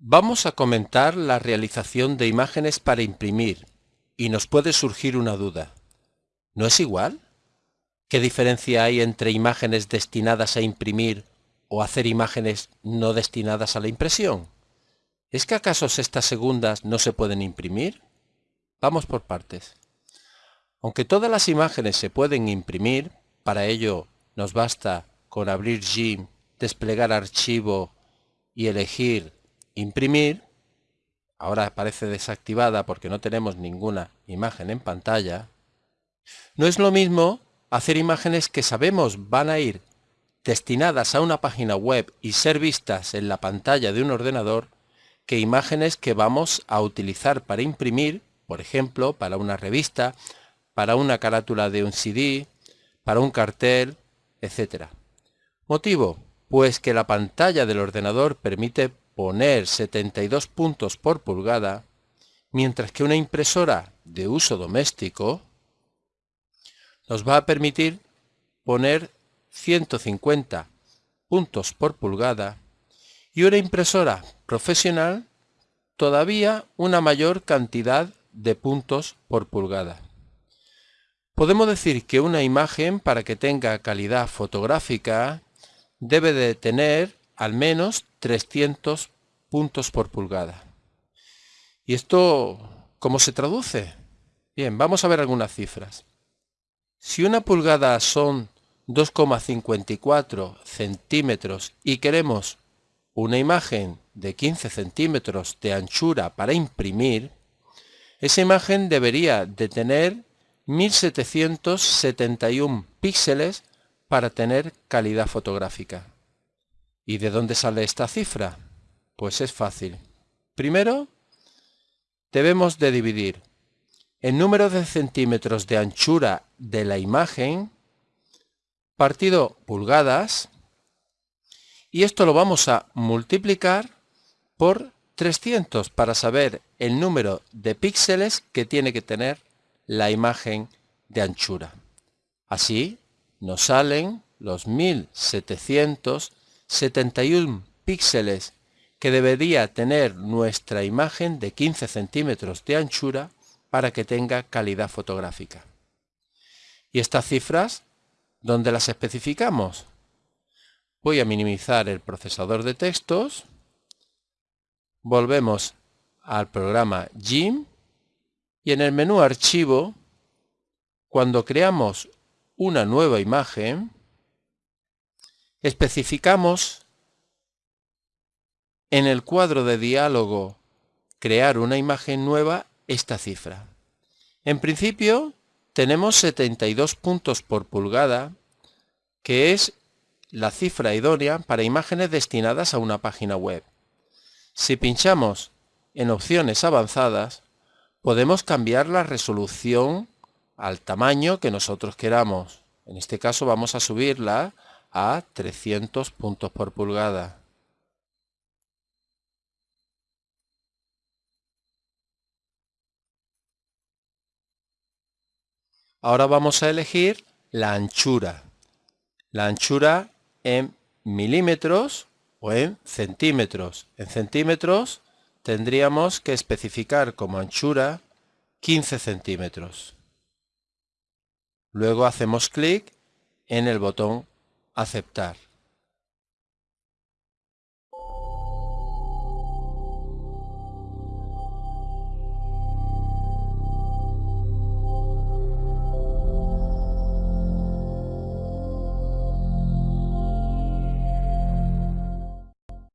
Vamos a comentar la realización de imágenes para imprimir y nos puede surgir una duda. ¿No es igual? ¿Qué diferencia hay entre imágenes destinadas a imprimir o hacer imágenes no destinadas a la impresión? ¿Es que acaso estas segundas no se pueden imprimir? Vamos por partes. Aunque todas las imágenes se pueden imprimir, para ello nos basta con abrir GIMP, desplegar archivo y elegir imprimir, ahora aparece desactivada porque no tenemos ninguna imagen en pantalla, no es lo mismo hacer imágenes que sabemos van a ir destinadas a una página web y ser vistas en la pantalla de un ordenador que imágenes que vamos a utilizar para imprimir, por ejemplo, para una revista, para una carátula de un CD, para un cartel, etc. Motivo, pues que la pantalla del ordenador permite poner 72 puntos por pulgada, mientras que una impresora de uso doméstico nos va a permitir poner 150 puntos por pulgada y una impresora profesional todavía una mayor cantidad de puntos por pulgada. Podemos decir que una imagen para que tenga calidad fotográfica debe de tener al menos 300 puntos por pulgada. ¿Y esto cómo se traduce? Bien, vamos a ver algunas cifras. Si una pulgada son 2,54 centímetros y queremos una imagen de 15 centímetros de anchura para imprimir, esa imagen debería de tener 1771 píxeles para tener calidad fotográfica. ¿Y de dónde sale esta cifra? Pues es fácil. Primero, debemos de dividir el número de centímetros de anchura de la imagen partido pulgadas y esto lo vamos a multiplicar por 300 para saber el número de píxeles que tiene que tener la imagen de anchura. Así nos salen los 1700 71 píxeles que debería tener nuestra imagen de 15 centímetros de anchura para que tenga calidad fotográfica. ¿Y estas cifras dónde las especificamos? Voy a minimizar el procesador de textos, volvemos al programa GIMP y en el menú Archivo, cuando creamos una nueva imagen, Especificamos en el cuadro de diálogo crear una imagen nueva esta cifra. En principio tenemos 72 puntos por pulgada, que es la cifra idónea para imágenes destinadas a una página web. Si pinchamos en opciones avanzadas, podemos cambiar la resolución al tamaño que nosotros queramos. En este caso vamos a subirla a 300 puntos por pulgada. Ahora vamos a elegir la anchura. La anchura en milímetros o en centímetros. En centímetros tendríamos que especificar como anchura 15 centímetros. Luego hacemos clic en el botón aceptar.